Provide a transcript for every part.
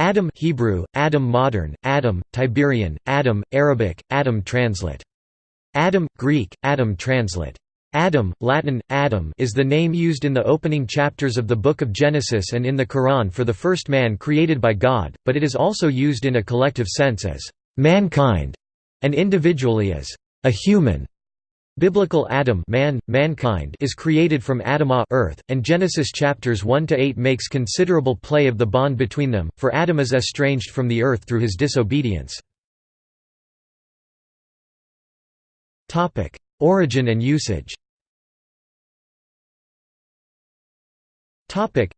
Adam Hebrew, Adam Modern, Adam, Tiberian, Adam, Arabic, Adam Translate. Adam, Greek, Adam Translate. Adam, Latin, Adam is the name used in the opening chapters of the Book of Genesis and in the Quran for the first man created by God, but it is also used in a collective sense as mankind and individually as a human. Biblical Adam man, mankind is created from Adamah earth, and Genesis chapters 1 to 8 makes considerable play of the bond between them, for Adam is estranged from the earth through his disobedience. Topic: Origin and usage. Topic: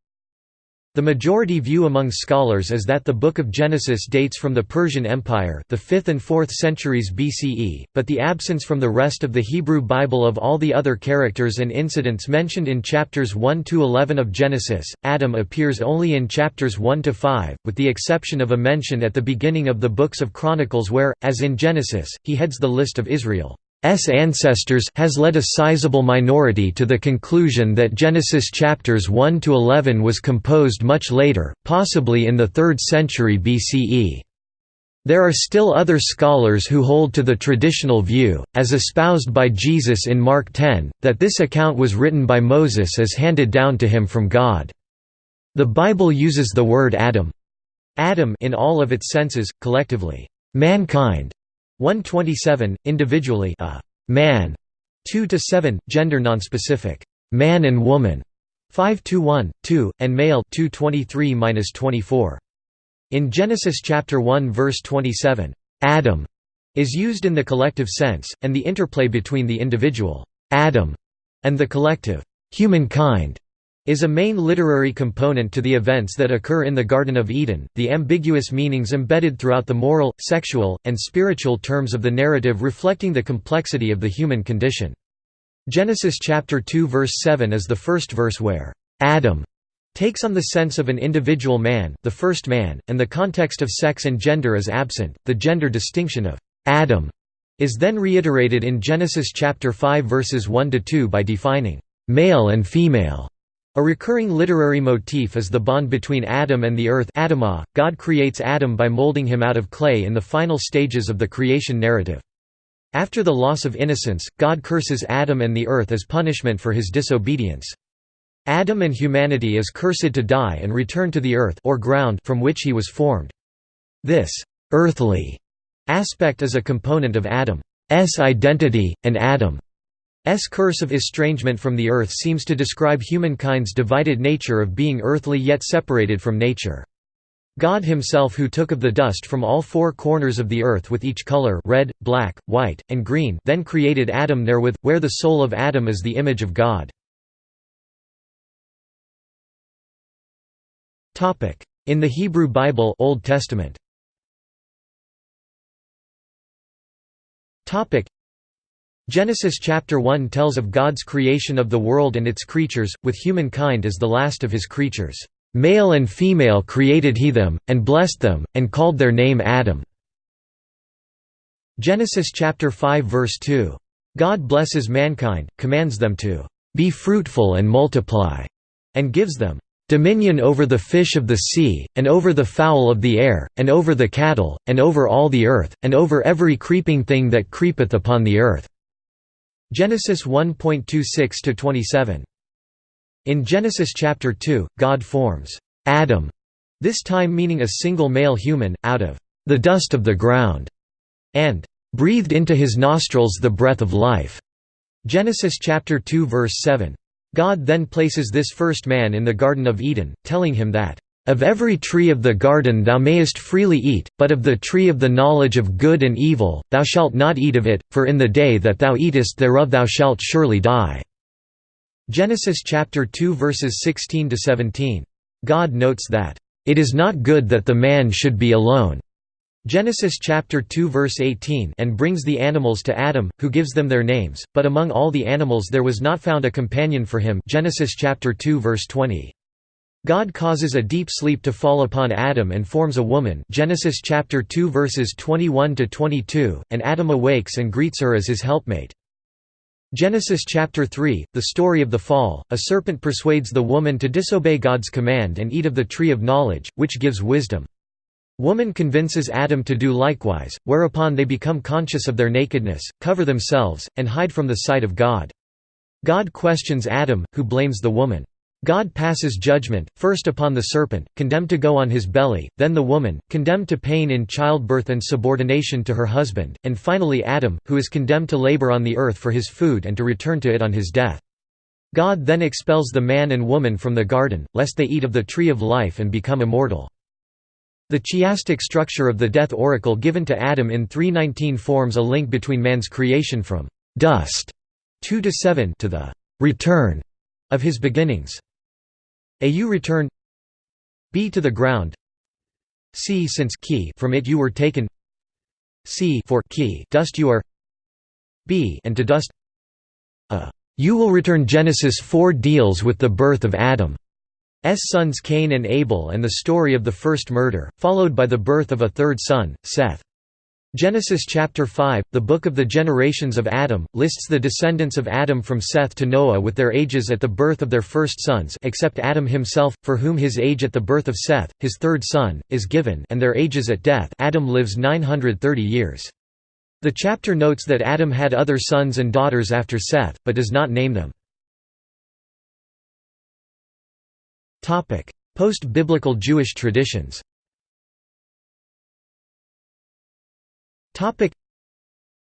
the majority view among scholars is that the Book of Genesis dates from the Persian Empire the 5th and 4th centuries BCE, but the absence from the rest of the Hebrew Bible of all the other characters and incidents mentioned in chapters 1–11 of Genesis, Adam appears only in chapters 1–5, with the exception of a mention at the beginning of the books of Chronicles where, as in Genesis, he heads the list of Israel. Ancestors has led a sizable minority to the conclusion that Genesis chapters 1 to 11 was composed much later, possibly in the 3rd century BCE. There are still other scholars who hold to the traditional view, as espoused by Jesus in Mark 10, that this account was written by Moses as handed down to him from God. The Bible uses the word Adam Adam in all of its senses, collectively, mankind, 127, individually a man, 2 to 7, gender nonspecific, man and woman, 5 to 1, 2, and male 223-24. In Genesis chapter 1 verse 27, Adam is used in the collective sense, and the interplay between the individual Adam and the collective humankind is a main literary component to the events that occur in the Garden of Eden. The ambiguous meanings embedded throughout the moral, sexual, and spiritual terms of the narrative reflecting the complexity of the human condition. Genesis chapter 2 verse 7 is the first verse where Adam takes on the sense of an individual man, the first man, and the context of sex and gender is absent. The gender distinction of Adam is then reiterated in Genesis chapter 5 verses 1 to 2 by defining male and female a recurring literary motif is the bond between Adam and the earth Adamah. God creates Adam by molding him out of clay in the final stages of the creation narrative. After the loss of innocence, God curses Adam and the earth as punishment for his disobedience. Adam and humanity is cursed to die and return to the earth or ground from which he was formed. This «earthly» aspect is a component of Adam's identity, and Adam S curse of estrangement from the earth seems to describe humankind's divided nature of being earthly yet separated from nature. God himself who took of the dust from all four corners of the earth with each color red, black, white, and green then created Adam therewith, where the soul of Adam is the image of God. In the Hebrew Bible Old Testament Genesis chapter 1 tells of God's creation of the world and its creatures, with humankind as the last of his creatures. Male and female created he them, and blessed them, and called their name Adam. Genesis chapter 5 verse 2. God blesses mankind, commands them to be fruitful and multiply, and gives them dominion over the fish of the sea, and over the fowl of the air, and over the cattle, and over all the earth, and over every creeping thing that creepeth upon the earth. Genesis 1.26 to 27. In Genesis chapter 2, God forms Adam, this time meaning a single male human, out of the dust of the ground, and breathed into his nostrils the breath of life. Genesis chapter 2 verse 7. God then places this first man in the Garden of Eden, telling him that of every tree of the garden thou mayest freely eat, but of the tree of the knowledge of good and evil, thou shalt not eat of it, for in the day that thou eatest thereof thou shalt surely die." Genesis chapter 2 verses 16 to 17. God notes that, "...it is not good that the man should be alone." Genesis chapter 2 verse 18 and brings the animals to Adam, who gives them their names, but among all the animals there was not found a companion for him Genesis chapter 2 verse 20. God causes a deep sleep to fall upon Adam and forms a woman Genesis chapter 2 verses 21 to 22 and Adam awakes and greets her as his helpmate Genesis chapter 3 the story of the fall a serpent persuades the woman to disobey God's command and eat of the tree of knowledge which gives wisdom Woman convinces Adam to do likewise, whereupon they become conscious of their nakedness, cover themselves, and hide from the sight of God. God questions Adam, who blames the woman. God passes judgment, first upon the serpent, condemned to go on his belly, then the woman, condemned to pain in childbirth and subordination to her husband, and finally Adam, who is condemned to labor on the earth for his food and to return to it on his death. God then expels the man and woman from the garden, lest they eat of the tree of life and become immortal. The chiastic structure of the death oracle given to Adam in 319 forms a link between man's creation from dust 2 to 7 to the return of his beginnings. A you return. B to the ground. C since key from it you were taken. C for key dust you are. B and to dust. A. You will return Genesis 4 deals with the birth of Adam's sons Cain and Abel and the story of the first murder, followed by the birth of a third son, Seth. Genesis chapter 5, the Book of the Generations of Adam, lists the descendants of Adam from Seth to Noah with their ages at the birth of their first sons except Adam himself, for whom his age at the birth of Seth, his third son, is given and their ages at death Adam lives 930 years. The chapter notes that Adam had other sons and daughters after Seth, but does not name them. Post-biblical Jewish traditions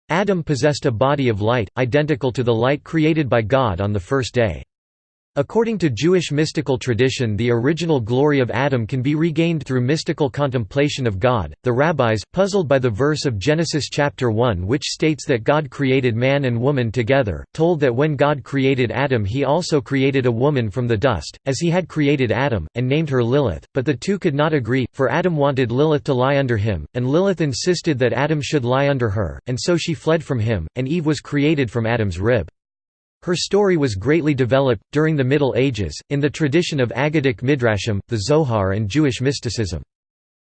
Adam possessed a body of light, identical to the light created by God on the first day. According to Jewish mystical tradition the original glory of Adam can be regained through mystical contemplation of God. The rabbis, puzzled by the verse of Genesis chapter 1 which states that God created man and woman together, told that when God created Adam he also created a woman from the dust, as he had created Adam, and named her Lilith, but the two could not agree, for Adam wanted Lilith to lie under him, and Lilith insisted that Adam should lie under her, and so she fled from him, and Eve was created from Adam's rib. Her story was greatly developed, during the Middle Ages, in the tradition of Aggadic Midrashim, the Zohar and Jewish mysticism.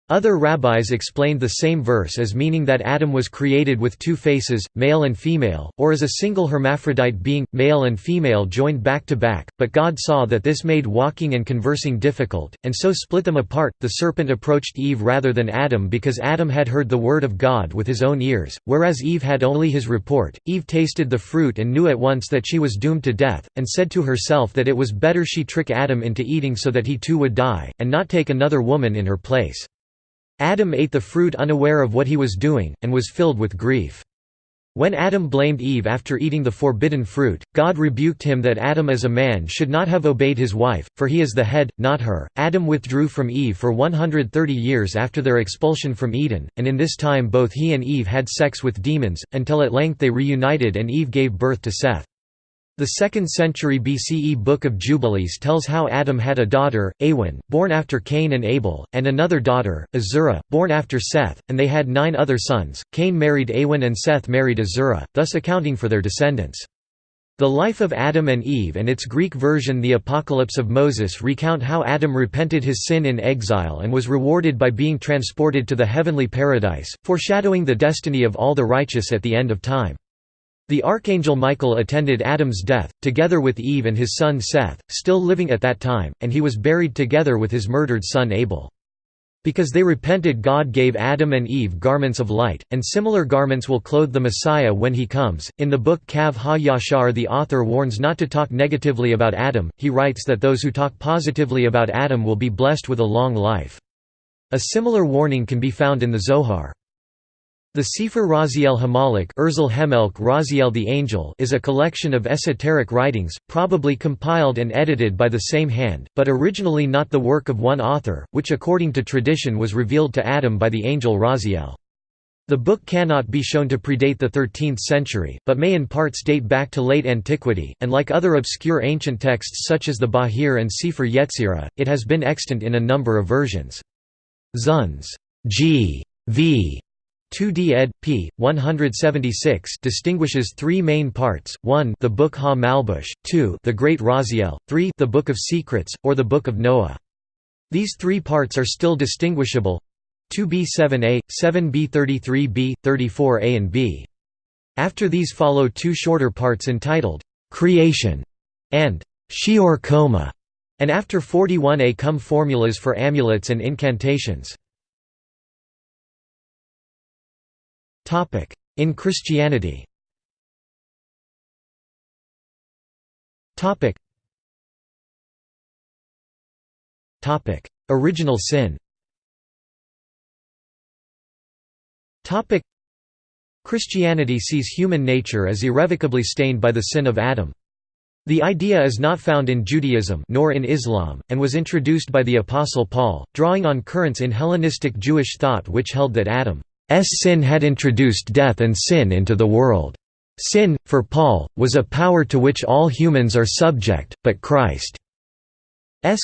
Other rabbis explained the same verse as meaning that Adam was created with two faces, male and female, or as a single hermaphrodite being, male and female joined back to back, but God saw that this made walking and conversing difficult, and so split them apart. The serpent approached Eve rather than Adam because Adam had heard the word of God with his own ears, whereas Eve had only his report. Eve tasted the fruit and knew at once that she was doomed to death, and said to herself that it was better she trick Adam into eating so that he too would die, and not take another woman in her place. Adam ate the fruit unaware of what he was doing, and was filled with grief. When Adam blamed Eve after eating the forbidden fruit, God rebuked him that Adam as a man should not have obeyed his wife, for he is the head, not her. Adam withdrew from Eve for 130 years after their expulsion from Eden, and in this time both he and Eve had sex with demons, until at length they reunited and Eve gave birth to Seth. The 2nd century BCE Book of Jubilees tells how Adam had a daughter, Awen, born after Cain and Abel, and another daughter, Azurah, born after Seth, and they had nine other sons. Cain married Awen and Seth married Azurah, thus accounting for their descendants. The life of Adam and Eve and its Greek version the Apocalypse of Moses recount how Adam repented his sin in exile and was rewarded by being transported to the heavenly paradise, foreshadowing the destiny of all the righteous at the end of time. The archangel Michael attended Adam's death, together with Eve and his son Seth, still living at that time, and he was buried together with his murdered son Abel. Because they repented God gave Adam and Eve garments of light, and similar garments will clothe the Messiah when he comes. In the book Kav Ha-Yashar the author warns not to talk negatively about Adam, he writes that those who talk positively about Adam will be blessed with a long life. A similar warning can be found in the Zohar. The Sefer Raziel Hamalik Urzel Hemelk Raziel the Angel is a collection of esoteric writings, probably compiled and edited by the same hand, but originally not the work of one author, which according to tradition was revealed to Adam by the angel Raziel. The book cannot be shown to predate the 13th century, but may in parts date back to late antiquity, and like other obscure ancient texts such as the Bahir and Sefer Yetzirah, it has been extant in a number of versions. Zunz. G. V. 2d ed. p. 176 distinguishes three main parts, 1 the Book Ha-Malbush, 2 the Great Raziel, 3 the Book of Secrets, or the Book of Noah. These three parts are still distinguishable 2b7a, 7b33b, 34a and b. After these follow two shorter parts entitled, "'Creation' and "'Shi'ur Qomah' and after 41a come formulas for amulets and incantations. In Christianity. Original sin. Christianity sees human nature as irrevocably stained by the sin of Adam. The idea is not found in Judaism nor in Islam, and was introduced by the Apostle Paul, drawing on currents in Hellenistic Jewish thought which held that Adam's sin had introduced death and sin into the world. Sin, for Paul, was a power to which all humans are subject, but Christ's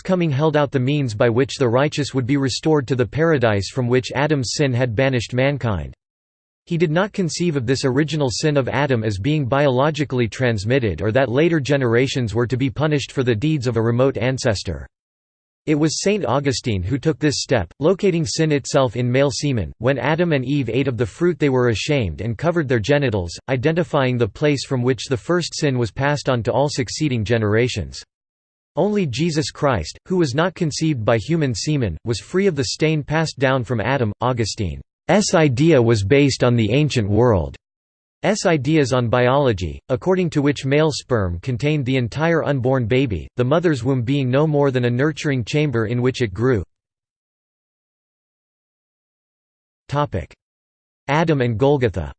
coming held out the means by which the righteous would be restored to the paradise from which Adam's sin had banished mankind. He did not conceive of this original sin of Adam as being biologically transmitted or that later generations were to be punished for the deeds of a remote ancestor. It was Saint Augustine who took this step, locating sin itself in male semen. When Adam and Eve ate of the fruit, they were ashamed and covered their genitals, identifying the place from which the first sin was passed on to all succeeding generations. Only Jesus Christ, who was not conceived by human semen, was free of the stain passed down from Adam. Augustine S idea was based on the ancient world's ideas on biology, according to which male sperm contained the entire unborn baby, the mother's womb being no more than a nurturing chamber in which it grew. Adam and Golgotha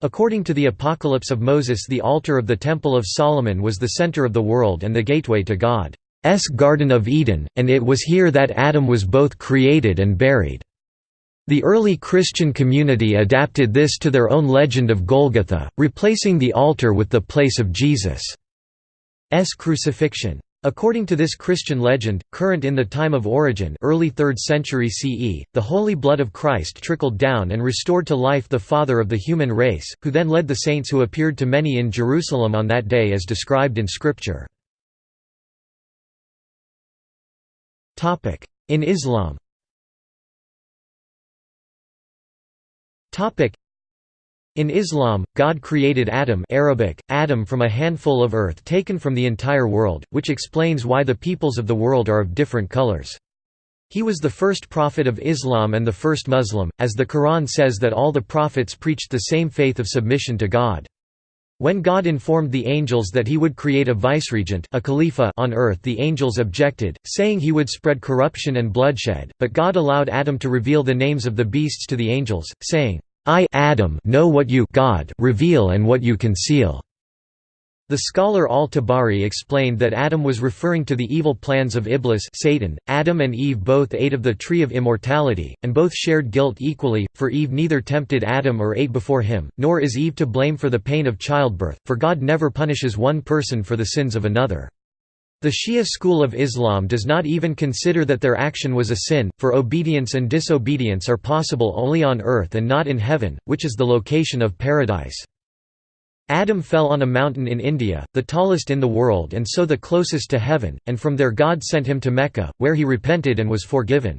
According to the Apocalypse of Moses the altar of the Temple of Solomon was the center of the world and the gateway to God. S Garden of Eden, and it was here that Adam was both created and buried. The early Christian community adapted this to their own legend of Golgotha, replacing the altar with the place of Jesus' crucifixion. According to this Christian legend, current in the time of Origen early 3rd century CE, the holy blood of Christ trickled down and restored to life the father of the human race, who then led the saints who appeared to many in Jerusalem on that day as described in Scripture. In Islam in Islam, God created Adam Arabic, Adam from a handful of earth taken from the entire world, which explains why the peoples of the world are of different colors. He was the first prophet of Islam and the first Muslim, as the Quran says that all the prophets preached the same faith of submission to God. When God informed the angels that he would create a viceregent a khalifa on earth the angels objected, saying he would spread corruption and bloodshed, but God allowed Adam to reveal the names of the beasts to the angels, saying, I Adam know what you God reveal and what you conceal. The scholar al-Tabari explained that Adam was referring to the evil plans of Iblis Satan. .Adam and Eve both ate of the tree of immortality, and both shared guilt equally, for Eve neither tempted Adam or ate before him, nor is Eve to blame for the pain of childbirth, for God never punishes one person for the sins of another. The Shia school of Islam does not even consider that their action was a sin, for obedience and disobedience are possible only on earth and not in heaven, which is the location of paradise. Adam fell on a mountain in India, the tallest in the world and so the closest to heaven, and from there God sent him to Mecca, where he repented and was forgiven.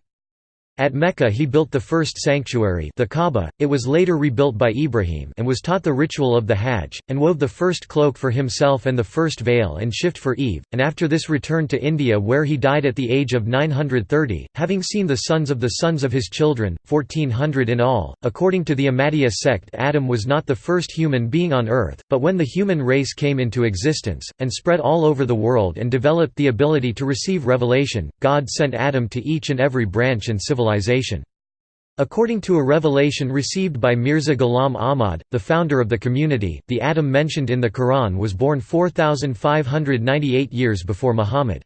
At Mecca he built the first sanctuary the Kaaba, it was later rebuilt by Ibrahim and was taught the ritual of the Hajj, and wove the first cloak for himself and the first veil and shift for Eve, and after this returned to India where he died at the age of 930, having seen the sons of the sons of his children, 1400 in all. According to the Ahmadiyya sect Adam was not the first human being on earth, but when the human race came into existence, and spread all over the world and developed the ability to receive revelation, God sent Adam to each and every branch and civilization civilization. According to a revelation received by Mirza Ghulam Ahmad, the founder of the community, the Adam mentioned in the Quran was born 4598 years before Muhammad.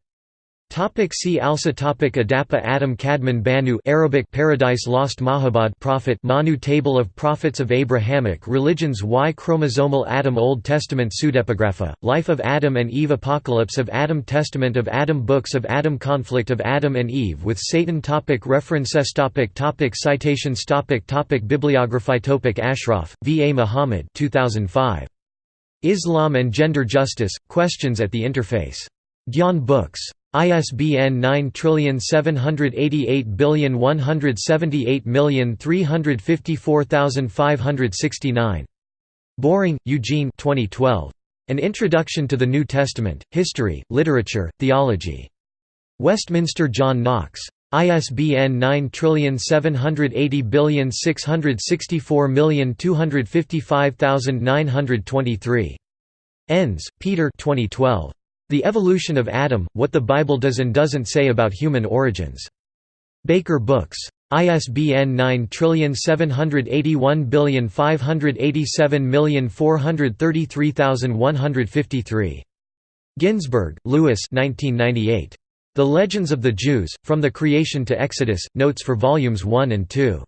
Topic see also topic Adapa Adam Kadmon Banu Arabic Paradise Lost Mahabad Prophet Manu Table of Prophets of Abrahamic Religions Y Chromosomal Adam Old Testament Pseudepigrapha, Life of Adam and Eve Apocalypse of Adam Testament of Adam Books of Adam Conflict of Adam and Eve with Satan topic References topic topic Citations topic topic Bibliography topic Ashraf, V. A. Muhammad 2005. Islam and Gender Justice, Questions at the Interface. Gyan Books. ISBN 9788178354569. Boring, Eugene 2012. An Introduction to the New Testament, History, Literature, Theology. Westminster John Knox. ISBN 9780664255923. Enns, Peter 2012. The Evolution of Adam, What the Bible Does and Doesn't Say About Human Origins. Baker Books. ISBN 9781587433153. Ginzberg, Louis 1998. The Legends of the Jews, From the Creation to Exodus, Notes for Volumes 1 and 2.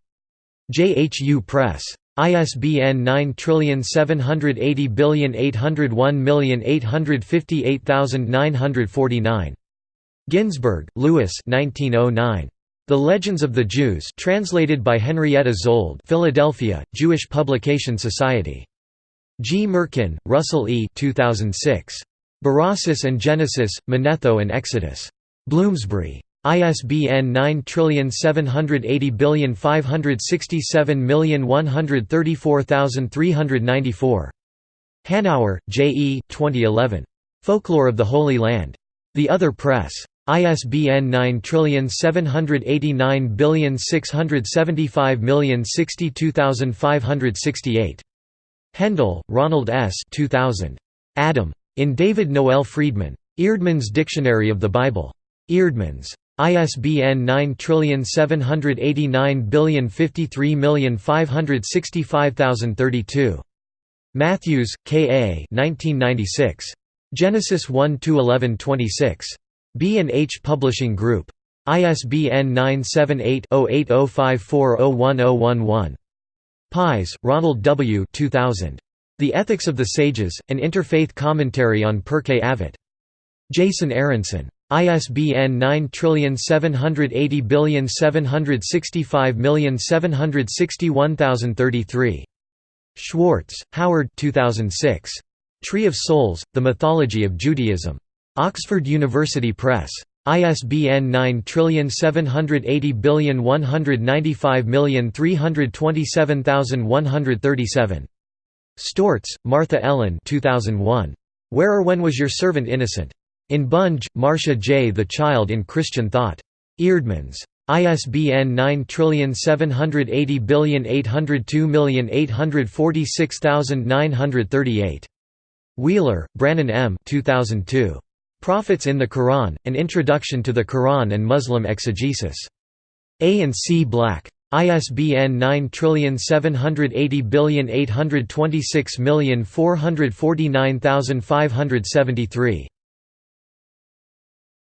JHU Press. ISBN 9780801858949. Ginzberg, Louis 1909. The Legends of the Jews translated by Henrietta Szold Philadelphia, Jewish Publication Society. Gmirkin, Russell E. 2006. Berossus and Genesis, Manetho and Exodus. Bloomsbury. ISBN 9780567134394. Hanauer, J. E. 2011. Folklore of the Holy Land. The Other Press. ISBN 9789675062568. Hendel, Ronald S. 2000. Adam. In David Noel Freedman. Eerdmans Dictionary of the Bible. Eerdmans. ISBN 9789053565032. Matthews, K. A. 1996. Genesis 1–11–26. B&H Publishing Group. ISBN 978-0805401011. Pies, Ronald W. 2000. The Ethics of the Sages, An Interfaith Commentary on Pirkei Avot. Jason Aronson. ISBN 9780765761033. Schwartz, Howard 2006. Tree of Souls, The Mythology of Judaism. Oxford University Press. ISBN 9780195327137. Stortz, Martha Ellen 2001. Where or When Was Your Servant Innocent? In Bunge, Marcia J. The Child in Christian Thought. Eerdmans. ISBN 9780802846938. Wheeler, Brannon M. 2002. Prophets in the Quran, An Introduction to the Quran and Muslim Exegesis. A and C Black. ISBN 9780826449573.